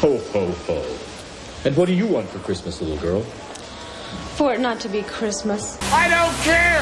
Ho, ho, ho. And what do you want for Christmas, little girl? For it not to be Christmas. I don't care!